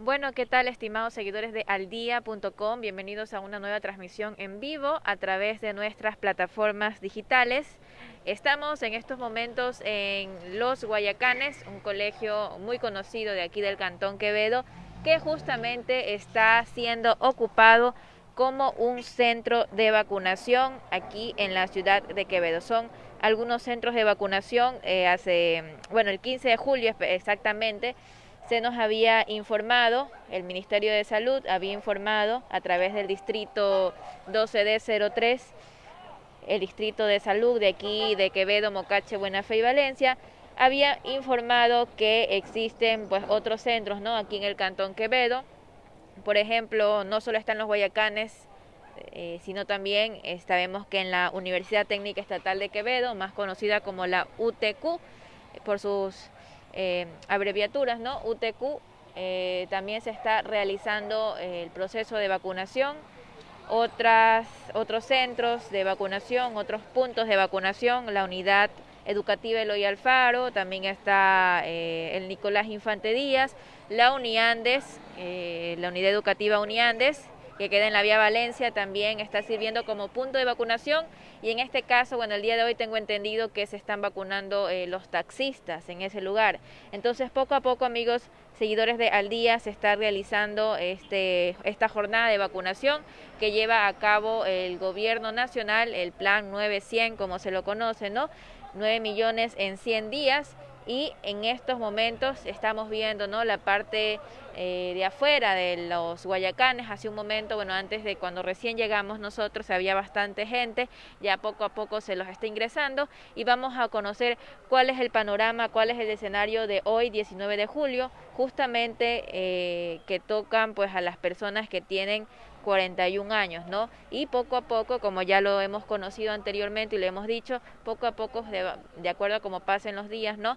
Bueno, ¿qué tal estimados seguidores de aldia.com? Bienvenidos a una nueva transmisión en vivo a través de nuestras plataformas digitales. Estamos en estos momentos en Los Guayacanes, un colegio muy conocido de aquí del Cantón Quevedo, que justamente está siendo ocupado como un centro de vacunación aquí en la ciudad de Quevedo. Son algunos centros de vacunación eh, hace, bueno, el 15 de julio exactamente se nos había informado, el Ministerio de Salud había informado a través del distrito 12D03, el distrito de salud de aquí, de Quevedo, Mocache, Buena Fe y Valencia, había informado que existen pues otros centros, ¿no? Aquí en el Cantón Quevedo, por ejemplo, no solo están los Guayacanes, eh, sino también eh, sabemos que en la Universidad Técnica Estatal de Quevedo, más conocida como la UTQ, por sus eh, abreviaturas, ¿no? UTQ, eh, también se está realizando eh, el proceso de vacunación, otras, otros centros de vacunación, otros puntos de vacunación, la unidad educativa Eloy Alfaro, también está el Nicolás Infante Díaz, la Uniandes, la unidad educativa Uniandes, que queda en la vía Valencia, también está sirviendo como punto de vacunación y en este caso, bueno, el día de hoy tengo entendido que se están vacunando eh, los taxistas en ese lugar. Entonces, poco a poco, amigos, seguidores de Al Día, se está realizando este, esta jornada de vacunación que lleva a cabo el gobierno nacional, el plan 900, como se lo conoce, ¿no? 9 millones en 100 días y en estos momentos estamos viendo ¿no? la parte eh, de afuera de los Guayacanes. Hace un momento, bueno, antes de cuando recién llegamos nosotros había bastante gente, ya poco a poco se los está ingresando y vamos a conocer cuál es el panorama, cuál es el escenario de hoy, 19 de julio, justamente eh, que tocan pues a las personas que tienen 41 años, ¿no? Y poco a poco, como ya lo hemos conocido anteriormente y lo hemos dicho, poco a poco, de, acuerdo a cómo pasen los días, ¿no?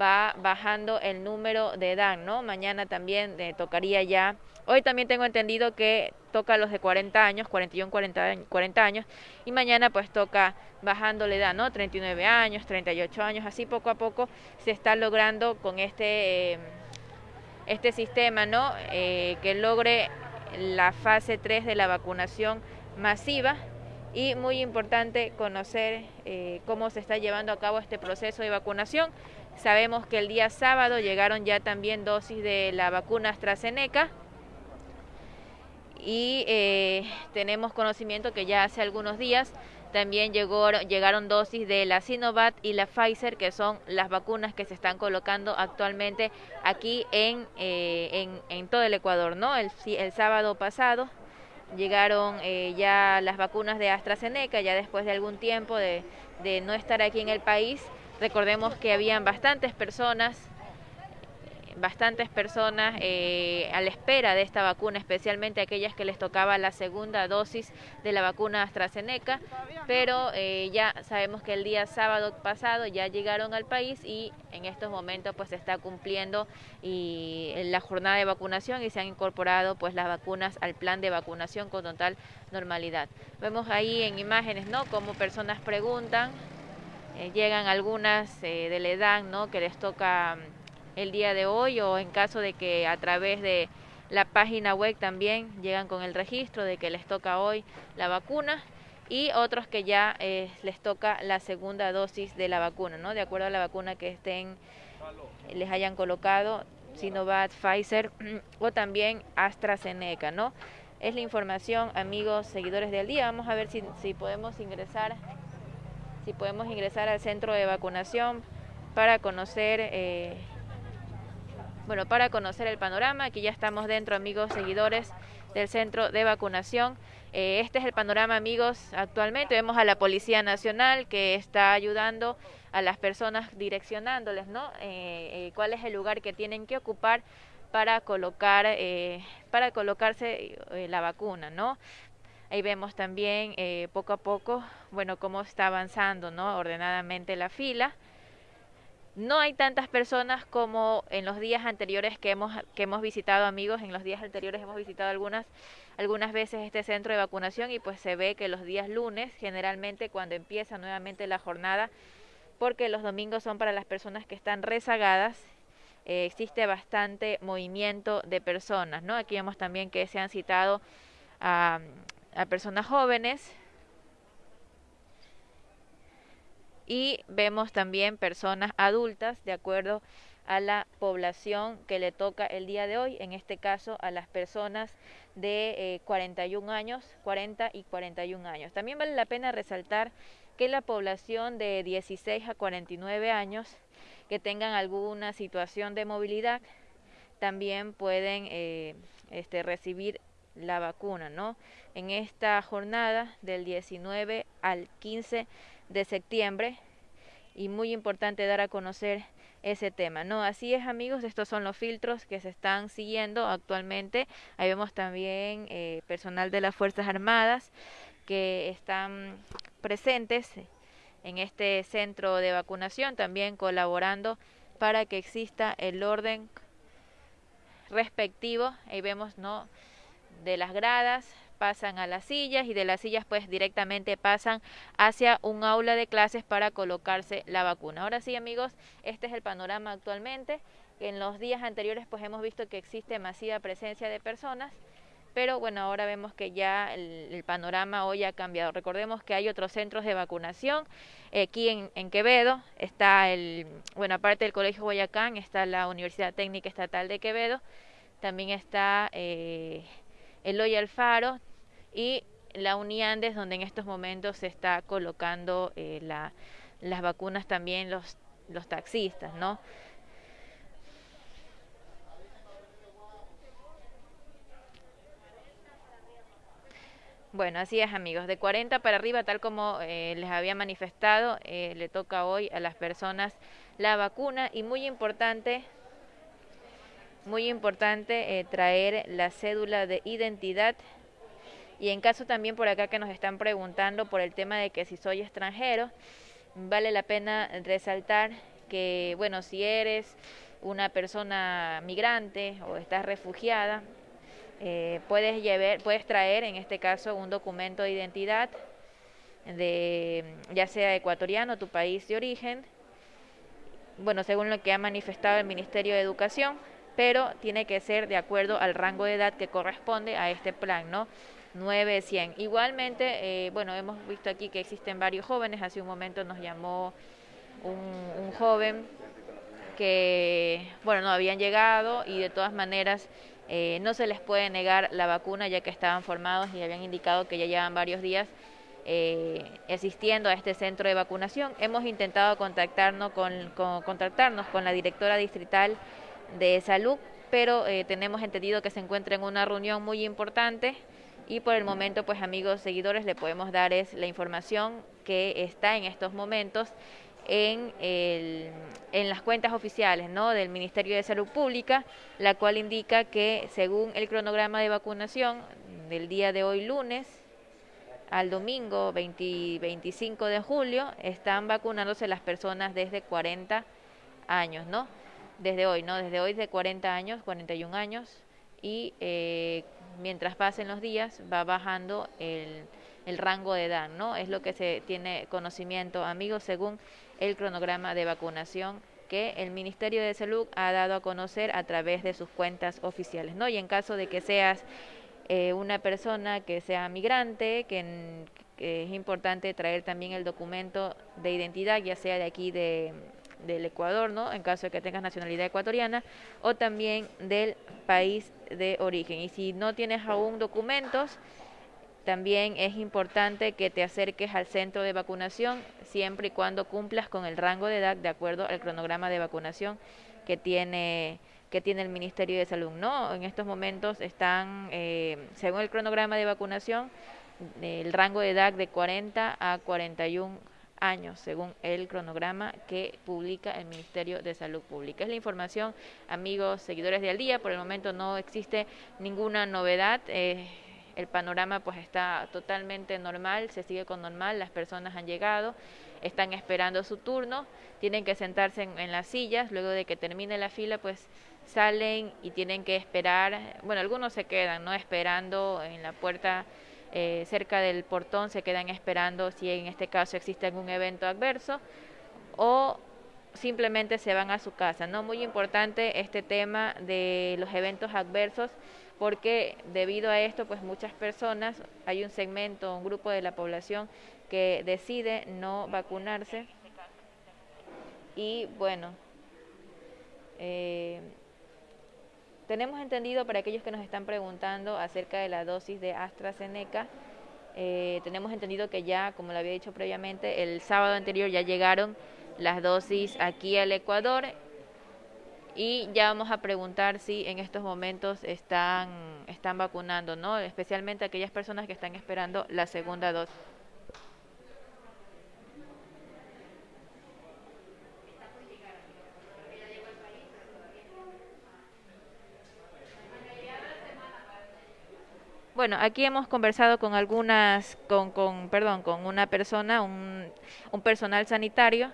Va bajando el número de edad, ¿no? Mañana también eh, tocaría ya, hoy también tengo entendido que toca los de 40 años, 41, 40, 40 años, y mañana pues toca bajando la edad, ¿no? 39 años, 38 años, así poco a poco se está logrando con este... Eh, este sistema, ¿no? Eh, que logre la fase 3 de la vacunación masiva y muy importante conocer eh, cómo se está llevando a cabo este proceso de vacunación. Sabemos que el día sábado llegaron ya también dosis de la vacuna AstraZeneca y eh, tenemos conocimiento que ya hace algunos días también llegó, llegaron dosis de la Sinovac y la Pfizer, que son las vacunas que se están colocando actualmente aquí en, eh, en, todo el Ecuador. ¿no? El, el sábado pasado llegaron eh, ya las vacunas de AstraZeneca, ya después de algún tiempo de, de no estar aquí en el país. Recordemos que habían bastantes personas bastantes personas eh, a la espera de esta vacuna, especialmente aquellas que les tocaba la segunda dosis de la vacuna AstraZeneca, pero eh, ya sabemos que el día sábado pasado ya llegaron al país y en estos momentos pues se está cumpliendo la jornada de vacunación y se han incorporado pues las vacunas al plan de vacunación con total normalidad. Vemos ahí en imágenes, ¿no? Como personas preguntan, eh, llegan algunas de la edad, ¿no? Que les toca el día de hoy o en caso de que a través de la página web también llegan con el registro de que les toca hoy la vacuna y otros que ya eh, les toca la segunda dosis de la vacuna, ¿no? De acuerdo a la vacuna que estén les hayan colocado Sinovac, Pfizer o también AstraZeneca, ¿no? Es la información, amigos, seguidores del día. Vamos a ver si, si podemos ingresar, si podemos ingresar al centro de vacunación para conocer eh, bueno, para conocer el panorama, aquí ya estamos dentro, amigos seguidores del centro de vacunación. Eh, este es el panorama, amigos, actualmente. Vemos a la Policía Nacional que está ayudando a las personas, direccionándoles, ¿no? Eh, eh, cuál es el lugar que tienen que ocupar para colocar, para colocarse la vacuna, ¿no? Ahí vemos también poco a poco, bueno, cómo está avanzando, ¿no? Ordenadamente la fila. No hay tantas personas como en los días anteriores que hemos, que hemos visitado amigos, en los días anteriores hemos visitado algunas, algunas veces este centro de vacunación y pues se ve que los días lunes, generalmente cuando empieza nuevamente la jornada, porque los domingos son para las personas que están rezagadas, eh, existe bastante movimiento de personas, ¿no? Aquí vemos también que se han citado a, a personas jóvenes y vemos también personas adultas de acuerdo a la población que le toca el día de hoy, en este caso a las personas de 41 eh, años, 40 y 41 años. También vale la pena resaltar que la población de 16 a 49 años que tengan alguna situación de movilidad también pueden eh, este, recibir la vacuna, ¿no? En esta jornada del 19 al 15 de septiembre y muy importante dar a conocer ese tema, ¿no? Así es, amigos, estos son los filtros que se están siguiendo actualmente. Ahí vemos también eh, personal de las Fuerzas Armadas que están presentes en este centro de vacunación, también colaborando para que exista el orden respectivo. Ahí vemos, ¿no? De las gradas, pasan a las sillas y de las sillas pues directamente pasan hacia un aula de clases para colocarse la vacuna. Ahora sí amigos, este es el panorama actualmente. En los días anteriores pues hemos visto que existe masiva presencia de personas, pero bueno, ahora vemos que ya el, panorama hoy ha cambiado. Recordemos que hay otros centros de vacunación. Aquí en, Quevedo está el, bueno, aparte del Colegio Guayacán, está la Universidad Técnica Estatal de Quevedo, también está eh, Eloy Alfaro, y la Uniandes, donde en estos momentos se está colocando eh, la, las vacunas también los, los taxistas, ¿no? Bueno, así es amigos, de 40 para arriba, tal como eh, les había manifestado, eh, le toca hoy a las personas la vacuna y muy importante, muy importante traer la cédula de identidad y en caso también por acá que nos están preguntando por el tema de que si soy extranjero, vale la pena resaltar que, bueno, si eres una persona migrante o estás refugiada, eh, puedes, llevar, puedes traer en este caso un documento de identidad de ya sea ecuatoriano, tu país de origen, bueno, según lo que ha manifestado el Ministerio de Educación, pero tiene que ser de acuerdo al rango de edad que corresponde a este plan, ¿no? 900. Igualmente, eh, bueno, hemos visto aquí que existen varios jóvenes. Hace un momento nos llamó un, joven que, bueno, no habían llegado y de todas maneras eh, no se les puede negar la vacuna ya que estaban formados y habían indicado que ya llevan varios días eh, asistiendo a este centro de vacunación. Hemos intentado contactarnos con, contactarnos con la directora distrital de salud, pero tenemos entendido que se encuentra en una reunión muy importante y por el momento pues amigos seguidores le podemos dar es la información que está en estos momentos en, el, en las cuentas oficiales ¿no? del Ministerio de Salud Pública, la cual indica que según el cronograma de vacunación del día de hoy lunes al domingo 25 de julio están vacunándose las personas desde 40 años, ¿no? Desde hoy, ¿no? Desde hoy de 40 años, 41 años y eh, mientras pasen los días va bajando el, el rango de edad, ¿no? Es lo que se tiene conocimiento, amigos, según el cronograma de vacunación que el Ministerio de Salud ha dado a conocer a través de sus cuentas oficiales, ¿no? Y en caso de que seas eh, una persona que sea migrante, que, que, es importante traer también el documento de identidad, ya sea de aquí de, del Ecuador, ¿no? En caso de que tengas nacionalidad ecuatoriana, o también del país de origen. Y si no tienes aún documentos, también es importante que te acerques al centro de vacunación siempre y cuando cumplas con el rango de edad de acuerdo al cronograma de vacunación que tiene que tiene el Ministerio de Salud. No, en estos momentos están, eh, según el cronograma de vacunación, el rango de edad de 40 a 41 años, según el cronograma que publica el Ministerio de Salud Pública. Es la información, amigos, seguidores de Al Día. Por el momento no existe ninguna novedad. Eh, el panorama pues está totalmente normal, se sigue con normal, las personas han llegado, están esperando su turno, tienen que sentarse en, en las sillas, luego de que termine la fila pues salen y tienen que esperar, bueno, algunos se quedan, ¿no? Esperando en la puerta eh, cerca del portón se quedan esperando si en este caso existe algún evento adverso o simplemente se van a su casa. No muy importante este tema de los eventos adversos porque debido a esto pues muchas personas, hay un segmento, un grupo de la población que decide no vacunarse y bueno, eh, tenemos entendido para aquellos que nos están preguntando acerca de la dosis de AstraZeneca, eh, tenemos entendido que ya, como lo había dicho previamente, el sábado anterior ya llegaron las dosis aquí al Ecuador y ya vamos a preguntar si en estos momentos están, están vacunando, ¿no? Especialmente aquellas personas que están esperando la segunda dosis. Bueno, aquí hemos conversado con algunas, con, con perdón, con una persona, un, personal sanitario,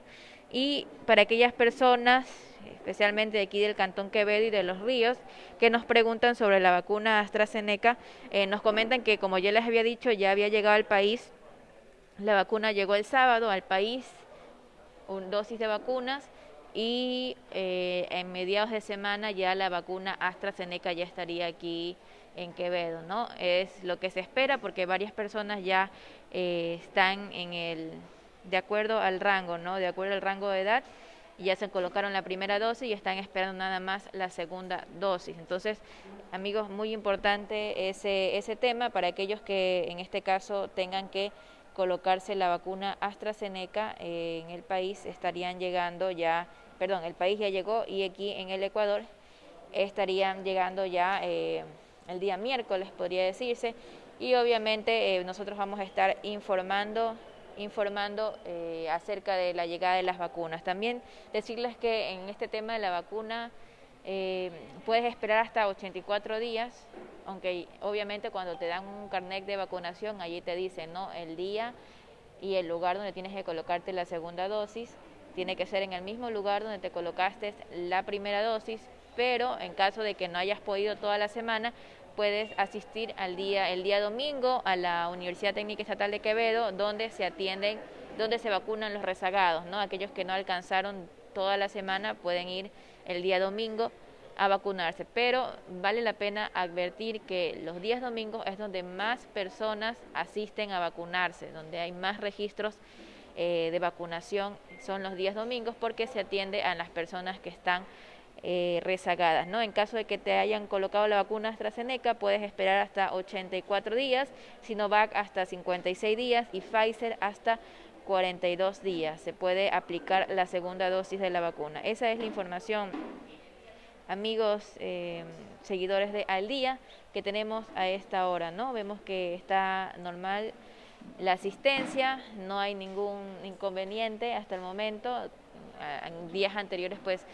y para aquellas personas, especialmente de aquí del Cantón Quevedo y de los Ríos, que nos preguntan sobre la vacuna AstraZeneca, eh, nos comentan que, como ya les había dicho, ya había llegado al país, la vacuna llegó el sábado al país, un dosis de vacunas, y eh, en mediados de semana ya la vacuna AstraZeneca ya estaría aquí en Quevedo, ¿no? Es lo que se espera porque varias personas ya eh, están en el, de acuerdo al rango, ¿no? De acuerdo al rango de edad, ya se colocaron la primera dosis y están esperando nada más la segunda dosis. Entonces, amigos, muy importante ese, ese tema para aquellos que en este caso tengan que colocarse la vacuna AstraZeneca eh, en el país estarían llegando ya, perdón, el país ya llegó y aquí en el Ecuador estarían llegando ya eh, el día miércoles, podría decirse, y obviamente eh, nosotros vamos a estar informando informando eh, acerca de la llegada de las vacunas. También decirles que en este tema de la vacuna eh, puedes esperar hasta 84 días, aunque obviamente cuando te dan un carnet de vacunación, allí te dicen ¿no? el día y el lugar donde tienes que colocarte la segunda dosis. Tiene que ser en el mismo lugar donde te colocaste la primera dosis, pero en caso de que no hayas podido toda la semana, puedes asistir al día, el día domingo a la Universidad Técnica Estatal de Quevedo, donde se atienden, donde se vacunan los rezagados, ¿no? Aquellos que no alcanzaron toda la semana pueden ir el día domingo a vacunarse, pero vale la pena advertir que los días domingos es donde más personas asisten a vacunarse, donde hay más registros eh, de vacunación son los días domingos porque se atiende a las personas que están eh, rezagadas. ¿no? En caso de que te hayan colocado la vacuna AstraZeneca, puedes esperar hasta 84 días, Sinovac hasta 56 días y Pfizer hasta 42 días. Se puede aplicar la segunda dosis de la vacuna. Esa es la información, amigos, eh, seguidores de Al Día, que tenemos a esta hora. ¿no? Vemos que está normal la asistencia, no hay ningún inconveniente hasta el momento. En días anteriores, pues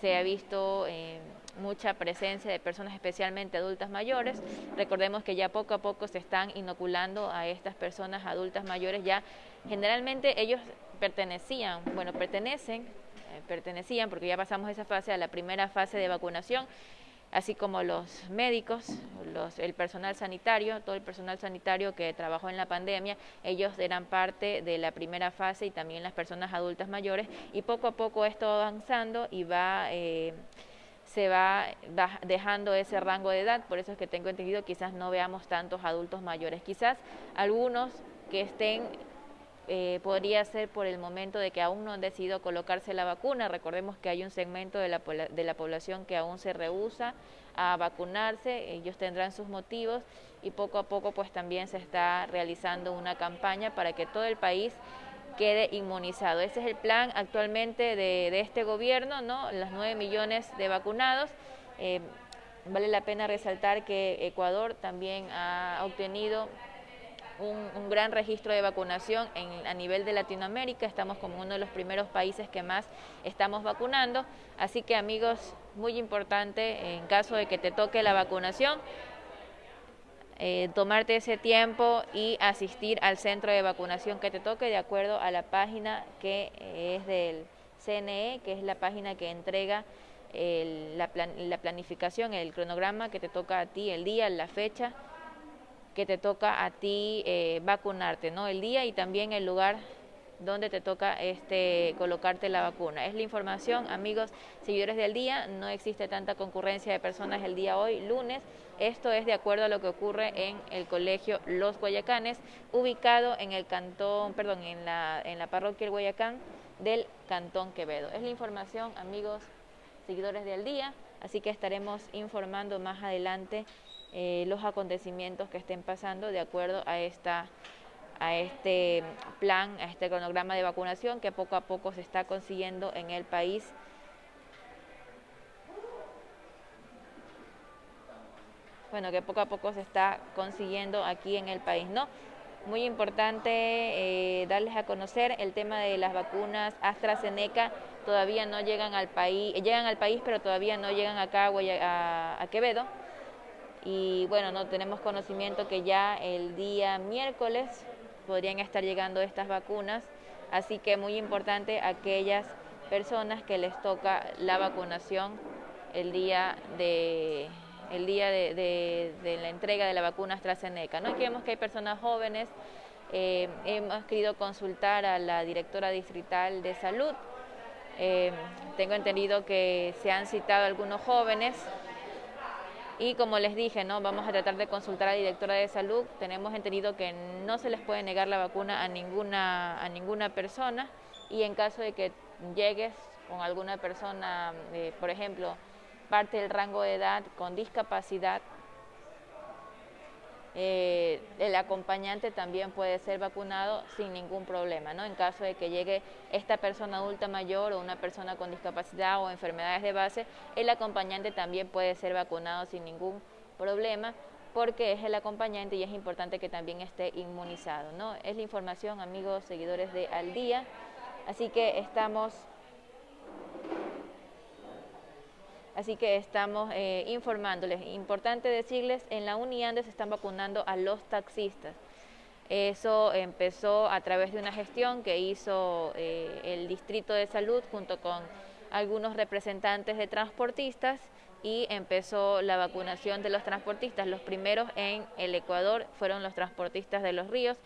se ha visto eh, mucha presencia de personas especialmente adultas mayores. Recordemos que ya poco a poco se están inoculando a estas personas adultas mayores, ya generalmente ellos pertenecían, bueno, pertenecen, eh, pertenecían porque ya pasamos esa fase a la primera fase de vacunación así como los médicos, los, el personal sanitario, todo el personal sanitario que trabajó en la pandemia, ellos eran parte de la primera fase y también las personas adultas mayores y poco a poco esto va avanzando y va... Eh, se va dejando ese rango de edad, por eso es que tengo entendido quizás no veamos tantos adultos mayores, quizás algunos que estén eh, podría ser por el momento de que aún no han decidido colocarse la vacuna. Recordemos que hay un segmento de la, de la población que aún se rehúsa a vacunarse, ellos tendrán sus motivos y poco a poco pues también se está realizando una campaña para que todo el país quede inmunizado. Ese es el plan actualmente de, este gobierno, ¿no? Los 9 millones de vacunados. Eh, vale la pena resaltar que Ecuador también ha obtenido un, gran registro de vacunación en, a nivel de Latinoamérica. Estamos como uno de los primeros países que más estamos vacunando. Así que amigos, muy importante en caso de que te toque la vacunación, eh, tomarte ese tiempo y asistir al centro de vacunación que te toque de acuerdo a la página que eh, es del CNE, que es la página que entrega la, la planificación, el cronograma que te toca a ti, el día, la fecha que te toca a ti eh, vacunarte, ¿no? El día y también el lugar donde te toca este, colocarte la vacuna. Es la información, amigos, seguidores del día, no existe tanta concurrencia de personas el día hoy, lunes. Esto es de acuerdo a lo que ocurre en el colegio Los Guayacanes, ubicado en el cantón, perdón, en la, en la parroquia El Guayacán del cantón Quevedo. Es la información, amigos, seguidores del día, así que estaremos informando más adelante eh, los acontecimientos que estén pasando de acuerdo a esta a este plan, a este cronograma de vacunación que poco a poco se está consiguiendo en el país. Bueno, que poco a poco se está consiguiendo aquí en el país, ¿no? Muy importante eh, darles a conocer el tema de las vacunas AstraZeneca, todavía no llegan al país, llegan al país pero todavía no llegan acá a, a Quevedo. Y bueno, no tenemos conocimiento que ya el día miércoles podrían estar llegando estas vacunas, así que muy importante aquellas personas que les toca la vacunación el día de el día de, la entrega de la vacuna AstraZeneca. ¿no? Aquí vemos que hay personas jóvenes, eh, hemos querido consultar a la directora distrital de salud, eh, tengo entendido que se han citado algunos jóvenes y como les dije, ¿no? vamos a tratar de consultar a la directora de salud. Tenemos entendido que no se les puede negar la vacuna a ninguna, a ninguna persona y en caso de que llegues con alguna persona, eh, por ejemplo, parte del rango de edad con discapacidad, eh, el acompañante también puede ser vacunado sin ningún problema, ¿no? En caso de que llegue esta persona adulta mayor o una persona con discapacidad o enfermedades de base, el acompañante también puede ser vacunado sin ningún problema porque es el acompañante y es importante que también esté inmunizado, ¿no? Es la información, amigos, seguidores de Al Día. Así que estamos Así que estamos eh, informándoles. Importante decirles, en la Uniande se están vacunando a los taxistas. Eso empezó a través de una gestión que hizo eh, el Distrito de Salud junto con algunos representantes de transportistas y empezó la vacunación de los transportistas. Los primeros en el Ecuador fueron los transportistas de los ríos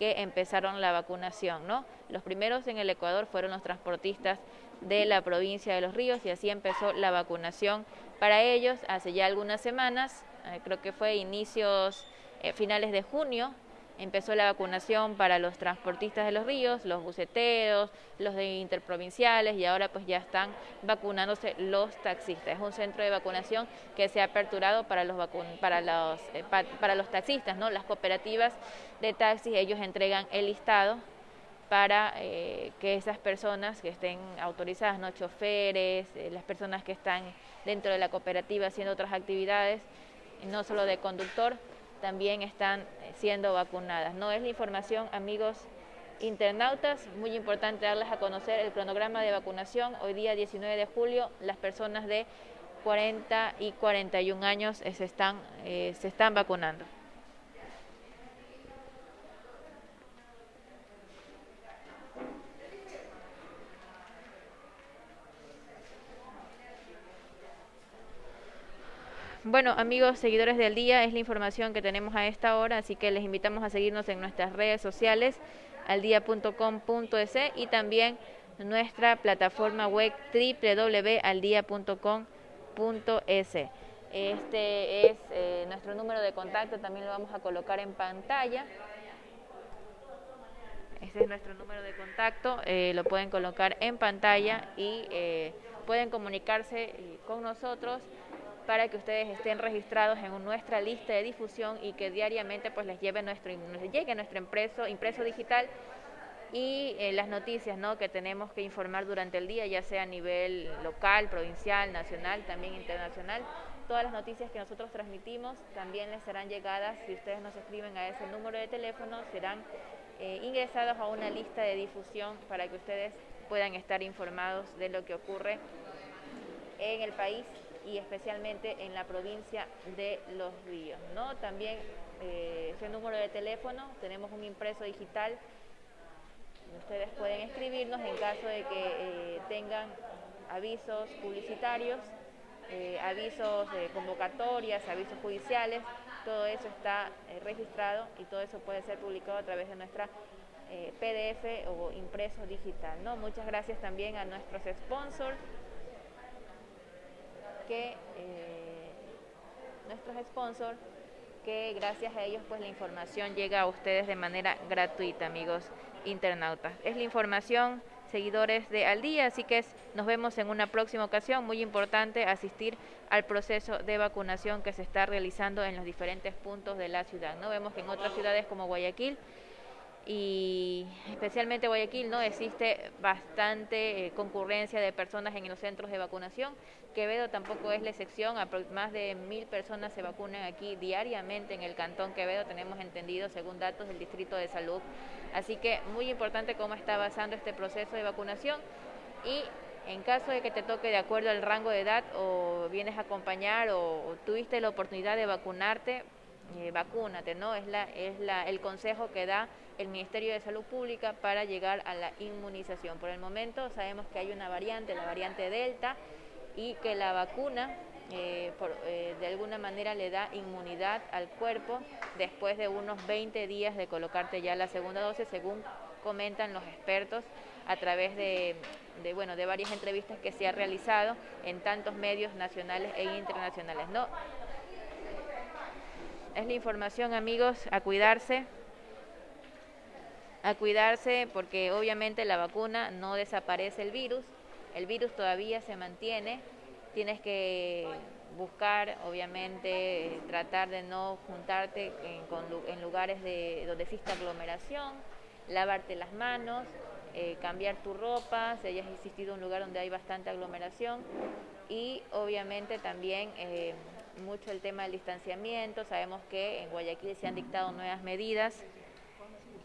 que empezaron la vacunación, ¿no? Los primeros en el Ecuador fueron los transportistas de la provincia de Los Ríos y así empezó la vacunación para ellos hace ya algunas semanas, eh, creo que fue inicios, eh, finales de junio, empezó la vacunación para los transportistas de los ríos, los buceteros, los de interprovinciales y ahora pues ya están vacunándose los taxistas. Es un centro de vacunación que se ha aperturado para los para eh, para los taxistas, ¿no? Las cooperativas de taxis, ellos entregan el listado para eh, que esas personas que estén autorizadas, no choferes, eh, las personas que están dentro de la cooperativa haciendo otras actividades, no solo de conductor, también están eh, siendo vacunadas. No es la información, amigos internautas, muy importante darles a conocer el cronograma de vacunación. Hoy día 19 de julio, las personas de 40 y 41 años se están, se están vacunando. Bueno, amigos, seguidores del día, es la información que tenemos a esta hora, así que les invitamos a seguirnos en nuestras redes sociales, aldia.com.es y también nuestra plataforma web www.aldia.com.es. Este es eh, nuestro número de contacto, también lo vamos a colocar en pantalla. Este es nuestro número de contacto, eh, lo pueden colocar en pantalla y eh, pueden comunicarse con nosotros para que ustedes estén registrados en nuestra lista de difusión y que diariamente pues les lleve nuestro llegue nuestro impreso impreso digital y eh, las noticias ¿no? que tenemos que informar durante el día, ya sea a nivel local, provincial, nacional, también internacional. Todas las noticias que nosotros transmitimos también les serán llegadas, si ustedes nos escriben a ese número de teléfono, serán eh, ingresados a una lista de difusión para que ustedes puedan estar informados de lo que ocurre en el país y especialmente en la provincia de Los Ríos. ¿no? También eh, ese número de teléfono, tenemos un impreso digital, ustedes pueden escribirnos en caso de que eh, tengan avisos publicitarios, eh, avisos de convocatorias, avisos judiciales, todo eso está registrado y todo eso puede ser publicado a través de nuestra PDF o impreso digital. ¿no? Muchas gracias también a nuestros sponsors que eh, nuestros sponsors que gracias a ellos pues la información llega a ustedes de manera gratuita, amigos internautas. Es la información seguidores de Al Día, así que nos vemos en una próxima ocasión. Muy importante asistir al proceso de vacunación que se está realizando en los diferentes puntos de la ciudad. No vemos que en otras ciudades como Guayaquil y especialmente Guayaquil no existe bastante eh, concurrencia de personas en los centros de vacunación. Quevedo tampoco es la excepción, más de mil personas se vacunan aquí diariamente en el cantón Quevedo, tenemos entendido según datos del Distrito de Salud. Así que muy importante cómo está avanzando este proceso de vacunación y en caso de que te toque de acuerdo al rango de edad o vienes a acompañar o tuviste la oportunidad de vacunarte, eh, vacúnate, ¿no? Es, la, es la, el consejo que da el Ministerio de Salud Pública para llegar a la inmunización. Por el momento sabemos que hay una variante, la variante Delta, y que la vacuna eh, eh, de alguna manera le da inmunidad al cuerpo después de unos 20 días de colocarte ya la segunda dosis, según comentan los expertos a través de, de, bueno, de varias entrevistas que se ha realizado en tantos medios nacionales e internacionales. No, es la información, amigos, a cuidarse. A cuidarse porque obviamente la vacuna no desaparece el virus, el virus todavía se mantiene. Tienes que buscar, obviamente, tratar de no juntarte en, lugares de, donde exista aglomeración, lavarte las manos, eh, cambiar tu ropa, si hayas existido un lugar donde hay bastante aglomeración. Y obviamente también eh, mucho el tema del distanciamiento, sabemos que en Guayaquil se han dictado nuevas medidas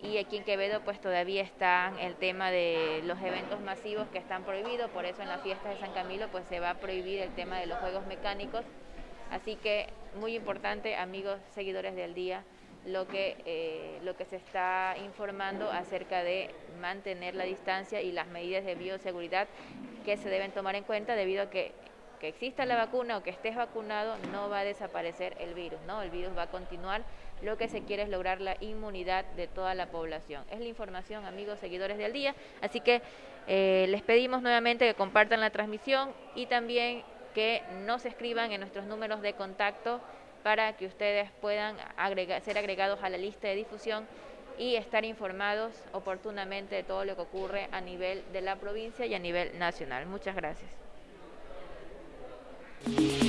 y aquí en Quevedo pues todavía está el tema de los eventos masivos que están prohibidos, por eso en las fiestas de San Camilo pues se va a prohibir el tema de los juegos mecánicos, así que muy importante amigos seguidores del día lo que, eh, lo que se está informando acerca de mantener la distancia y las medidas de bioseguridad que se deben tomar en cuenta debido a que que exista la vacuna o que estés vacunado, no va a desaparecer el virus, ¿no? El virus va a continuar. Lo que se quiere es lograr la inmunidad de toda la población. Es la información, amigos seguidores del día. Así que eh, les pedimos nuevamente que compartan la transmisión y también que nos escriban en nuestros números de contacto para que ustedes puedan ser agregados a la lista de difusión y estar informados oportunamente de todo lo que ocurre a nivel de la provincia y a nivel nacional. Muchas gracias. Bye.